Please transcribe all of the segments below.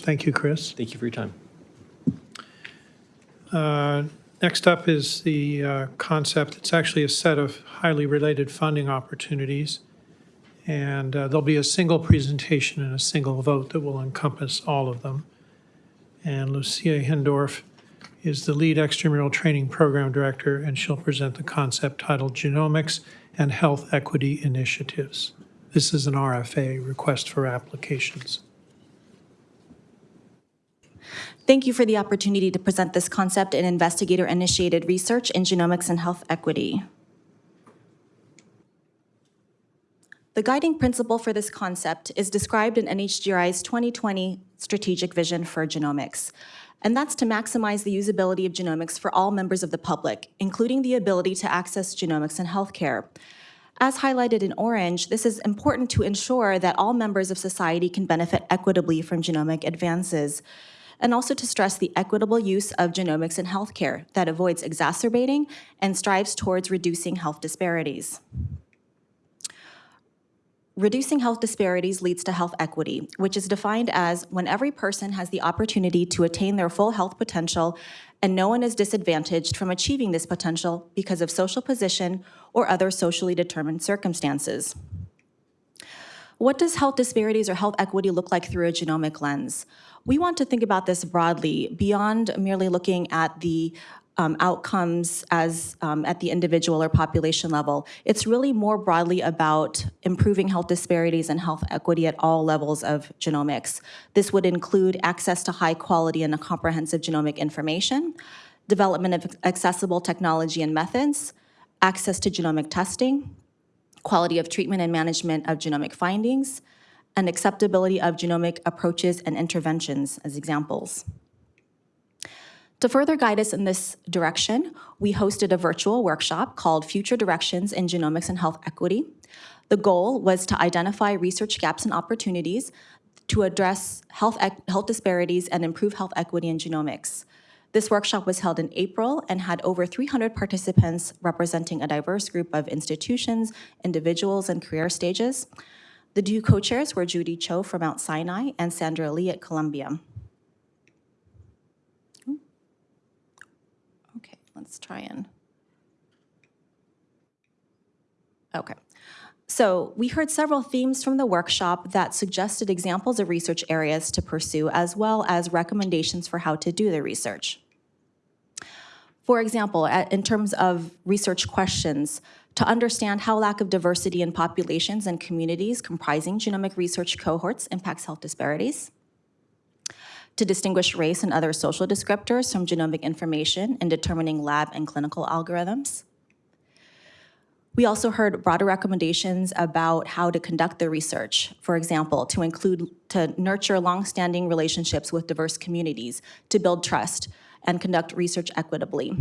Thank you, Chris. Thank you for your time. Uh, Next up is the uh, concept, it's actually a set of highly related funding opportunities. And uh, there'll be a single presentation and a single vote that will encompass all of them. And Lucia Hindorff is the lead extramural training program director, and she'll present the concept titled Genomics and Health Equity Initiatives. This is an RFA, Request for Applications. Thank you for the opportunity to present this concept in investigator-initiated research in genomics and health equity. The guiding principle for this concept is described in NHGRI's 2020 strategic vision for genomics, and that's to maximize the usability of genomics for all members of the public, including the ability to access genomics in healthcare. As highlighted in orange, this is important to ensure that all members of society can benefit equitably from genomic advances and also to stress the equitable use of genomics in healthcare that avoids exacerbating and strives towards reducing health disparities. Reducing health disparities leads to health equity, which is defined as when every person has the opportunity to attain their full health potential and no one is disadvantaged from achieving this potential because of social position or other socially determined circumstances. What does health disparities or health equity look like through a genomic lens? We want to think about this broadly, beyond merely looking at the um, outcomes as um, at the individual or population level. It's really more broadly about improving health disparities and health equity at all levels of genomics. This would include access to high quality and comprehensive genomic information, development of accessible technology and methods, access to genomic testing, quality of treatment and management of genomic findings, and acceptability of genomic approaches and interventions as examples. To further guide us in this direction, we hosted a virtual workshop called Future Directions in Genomics and Health Equity. The goal was to identify research gaps and opportunities to address health, health disparities and improve health equity in genomics. This workshop was held in April and had over 300 participants representing a diverse group of institutions, individuals, and career stages. The two co-chairs were Judy Cho from Mount Sinai and Sandra Lee at Columbia. Okay, let's try and. Okay. So we heard several themes from the workshop that suggested examples of research areas to pursue, as well as recommendations for how to do the research. For example, in terms of research questions, to understand how lack of diversity in populations and communities comprising genomic research cohorts impacts health disparities, to distinguish race and other social descriptors from genomic information in determining lab and clinical algorithms. We also heard broader recommendations about how to conduct the research. For example, to include, to nurture longstanding relationships with diverse communities, to build trust, and conduct research equitably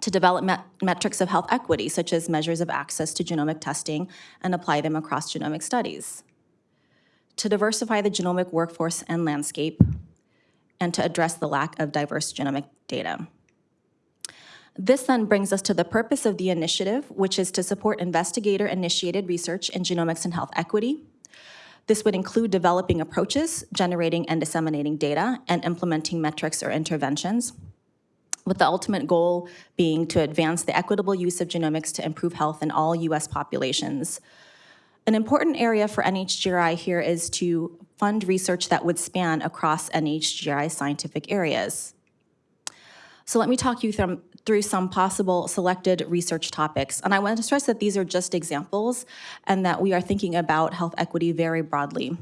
to develop met metrics of health equity, such as measures of access to genomic testing, and apply them across genomic studies. To diversify the genomic workforce and landscape, and to address the lack of diverse genomic data. This then brings us to the purpose of the initiative, which is to support investigator-initiated research in genomics and health equity. This would include developing approaches, generating and disseminating data, and implementing metrics or interventions with the ultimate goal being to advance the equitable use of genomics to improve health in all U.S. populations. An important area for NHGRI here is to fund research that would span across NHGRI scientific areas. So let me talk you through, through some possible selected research topics. And I want to stress that these are just examples and that we are thinking about health equity very broadly.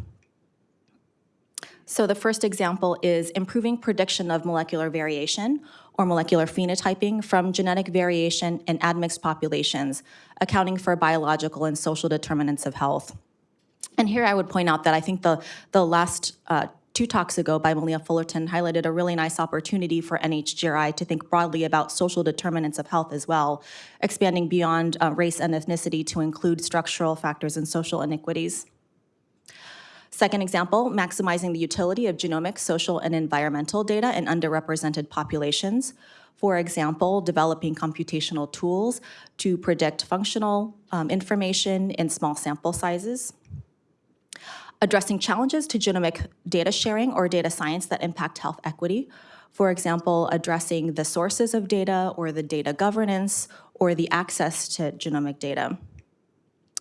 So the first example is improving prediction of molecular variation or molecular phenotyping from genetic variation in admixed populations, accounting for biological and social determinants of health. And here I would point out that I think the, the last uh, two talks ago by Malia Fullerton highlighted a really nice opportunity for NHGRI to think broadly about social determinants of health as well, expanding beyond uh, race and ethnicity to include structural factors and social inequities. Second example, maximizing the utility of genomic, social, and environmental data in underrepresented populations. For example, developing computational tools to predict functional um, information in small sample sizes. Addressing challenges to genomic data sharing or data science that impact health equity. For example, addressing the sources of data or the data governance or the access to genomic data.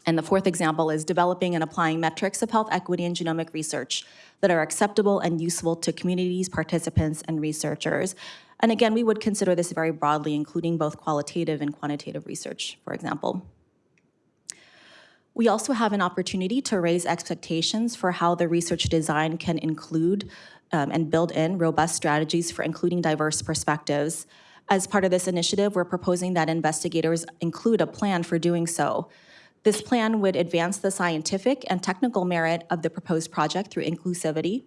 And the fourth example is developing and applying metrics of health equity and genomic research that are acceptable and useful to communities, participants, and researchers. And again, we would consider this very broadly, including both qualitative and quantitative research, for example. We also have an opportunity to raise expectations for how the research design can include um, and build in robust strategies for including diverse perspectives. As part of this initiative, we're proposing that investigators include a plan for doing so. This plan would advance the scientific and technical merit of the proposed project through inclusivity.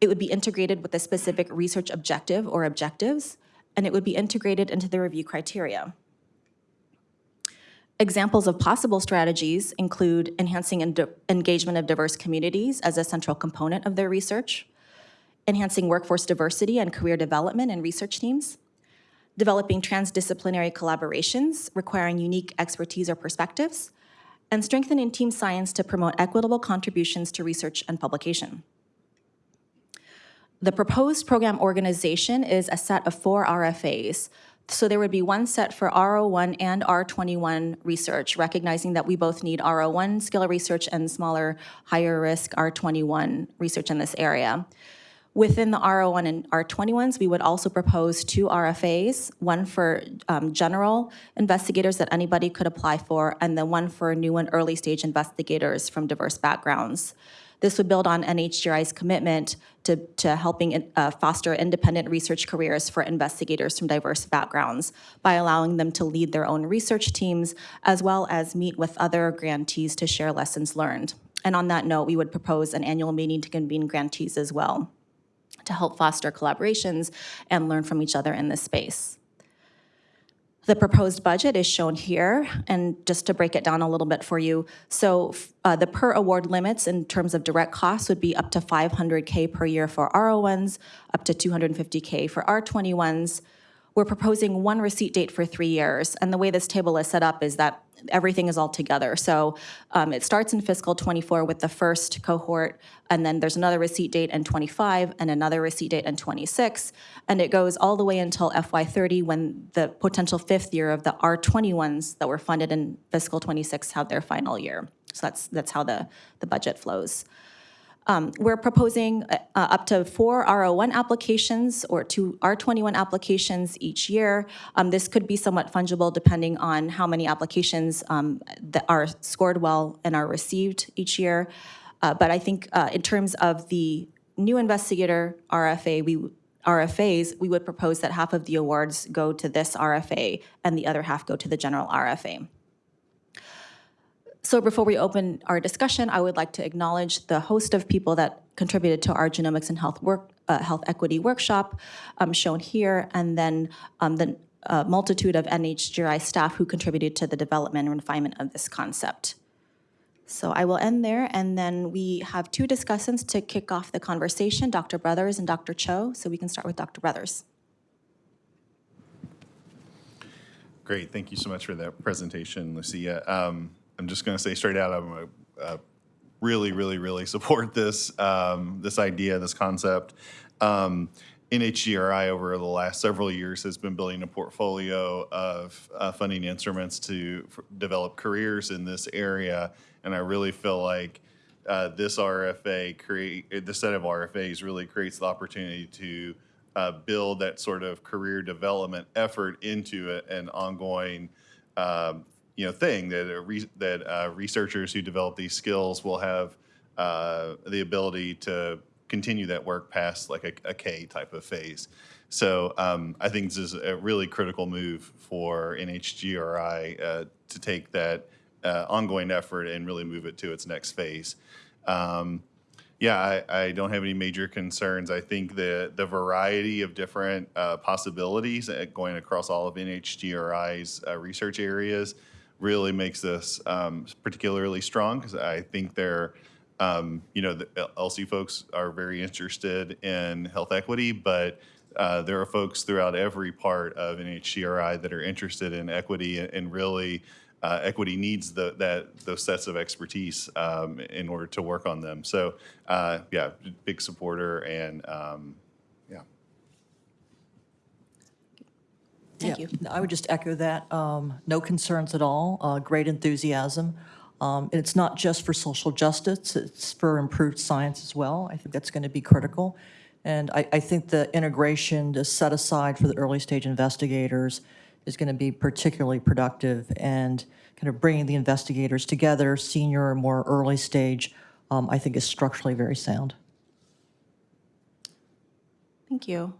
It would be integrated with a specific research objective or objectives, and it would be integrated into the review criteria. Examples of possible strategies include enhancing engagement of diverse communities as a central component of their research, enhancing workforce diversity and career development in research teams, developing transdisciplinary collaborations requiring unique expertise or perspectives, and strengthening team science to promote equitable contributions to research and publication. The proposed program organization is a set of four RFAs. So there would be one set for R01 and R21 research, recognizing that we both need R01 skill research and smaller, higher risk R21 research in this area. Within the R01 and R21s, we would also propose two RFAs, one for um, general investigators that anybody could apply for, and then one for new and early stage investigators from diverse backgrounds. This would build on NHGRI's commitment to, to helping uh, foster independent research careers for investigators from diverse backgrounds by allowing them to lead their own research teams as well as meet with other grantees to share lessons learned. And on that note, we would propose an annual meeting to convene grantees as well to help foster collaborations and learn from each other in this space. The proposed budget is shown here, and just to break it down a little bit for you, so uh, the per award limits in terms of direct costs would be up to 500K per year for R01s, up to 250K for R21s. We're proposing one receipt date for three years, and the way this table is set up is that everything is all together. So um, it starts in fiscal '24 with the first cohort, and then there's another receipt date in '25 and another receipt date in '26, and it goes all the way until FY '30 when the potential fifth year of the R21s that were funded in fiscal '26 have their final year. So that's that's how the the budget flows. Um, We're proposing uh, up to four R01 applications or two R21 applications each year. Um, This could be somewhat fungible depending on how many applications um, that are scored well and are received each year. Uh, But I think uh, in terms of the new investigator RFA, we, RFAs, we would propose that half of the awards go to this RFA and the other half go to the general RFA. So before we open our discussion, I would like to acknowledge the host of people that contributed to our genomics and health work, uh, health equity workshop um, shown here, and then um, the uh, multitude of NHGRI staff who contributed to the development and refinement of this concept. So I will end there, and then we have two discussants to kick off the conversation, Dr. Brothers and Dr. Cho. So we can start with Dr. Brothers. Great, thank you so much for that presentation, Lucia. Um, I'm just going to say straight out, I'm a, uh, really, really, really support this um, this idea, this concept. Um, NHGRI over the last several years has been building a portfolio of uh, funding instruments to develop careers in this area, and I really feel like uh, this RFA create this set of RFAs really creates the opportunity to uh, build that sort of career development effort into a, an ongoing um, you know thing that re- that uh, researchers who develop these skills will have uh, the ability to continue that work past like a, a K type of phase. So um, I think this is a really critical move for NHGRI uh, to take that uh, ongoing effort and really move it to its next phase. Um, yeah, I, I don't have any major concerns. I think the the variety of different uh, possibilities uh, going across all of NHGRI's uh, research areas really makes this um, particularly strong because I think they're, um, you know, the ELSI folks are very interested in health equity, but uh, there are folks throughout every part of NHGRI that are interested in equity and, and really uh, equity needs the, that, those sets of expertise um, in order to work on them. So, uh, yeah, big supporter and, um, Thank Yeah, you. I would just echo that. Um, No concerns at all, uh, great enthusiasm. Um, and It's not just for social justice, it's for improved science as well. I think that's going to be critical. And I, I think the integration to set aside for the early stage investigators is going to be particularly productive and kind of bringing the investigators together, senior or more early stage, um, I think is structurally very sound. Thank you.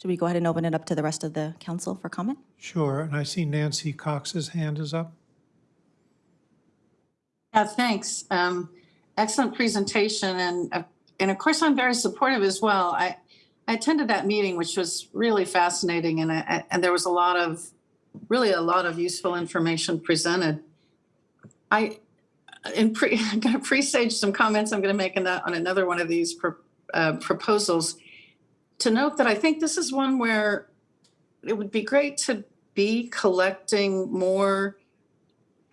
Should we go ahead and open it up to the rest of the council for comment? Sure, and I see Nancy Cox's hand is up. Yeah, thanks. Um, Excellent presentation, and, uh, and of course, I'm very supportive as well. I, I attended that meeting, which was really fascinating, and, I- and there was a lot of, really a lot of useful information presented. I, in pre, I'm going to presage some comments I'm going to make on that- on another one of these pro- uh, proposals. To note that I think this is one where it would be great to be collecting more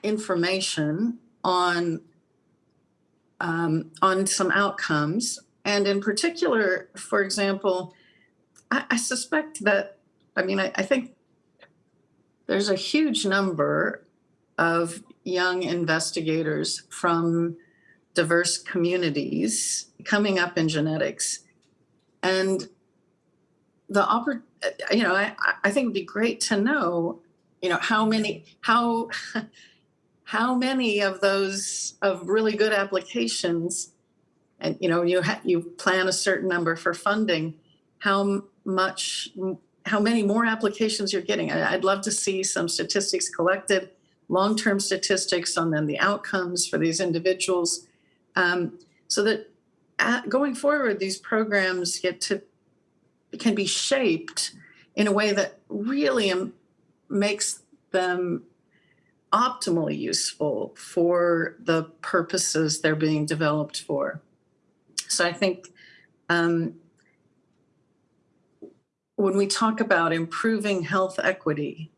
information on um, on some outcomes, and in particular, for example, I, I suspect that I mean I, I think there's a huge number of young investigators from diverse communities coming up in genetics, and the you know I, I think it'd be great to know you know how many how how many of those of really good applications and you know you you plan a certain number for funding how much how many more applications you're getting. I- i'd love to see some statistics collected long-term statistics on then the outcomes for these individuals um, so that at, going forward these programs get to can be shaped in a way that really makes them optimally useful for the purposes they're being developed for. So I think um, when we talk about improving health equity,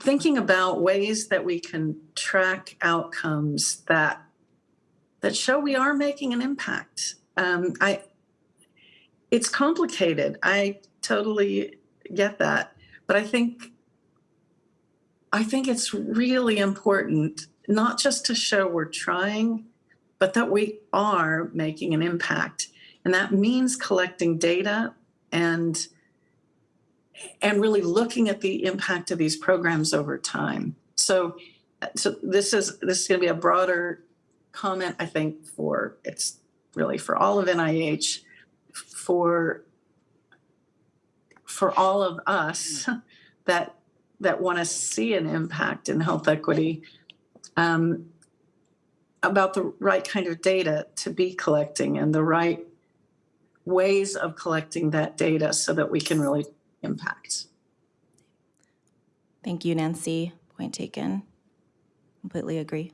thinking about ways that we can track outcomes that that show we are making an impact. Um, I it's complicated. I totally get that, but I think I think it's really important not just to show we're trying, but that we are making an impact. And that means collecting data and and really looking at the impact of these programs over time. So so this is this is going to be a broader comment I think for it's really for all of NIH for for all of us that that want to see an impact in health equity um, about the right kind of data to be collecting and the right ways of collecting that data so that we can really impact. Thank you, Nancy. Point taken. Completely agree.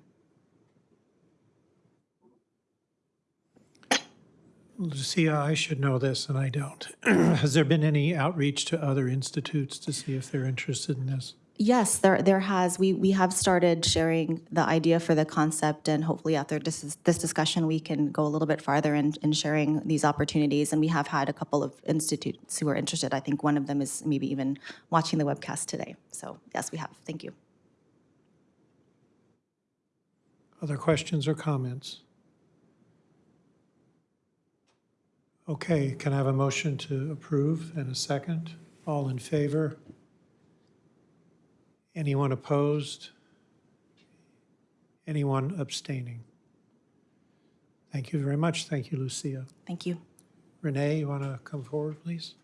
Lucia, I should know this, and I don't. Has there been any outreach to other institutes to see if they're interested in this? Yes, there there has. We we have started sharing the idea for the concept, and hopefully after this is- this discussion, we can go a little bit farther in, in sharing these opportunities. And we have had a couple of institutes who are interested. I think one of them is maybe even watching the webcast today. So yes, we have. Thank you. Other questions or comments? Okay, can I have a motion to approve and a second? All in favor? Anyone opposed? Anyone abstaining? Thank you very much. Thank you, Lucia. Thank you. Renee, you want to come forward, please?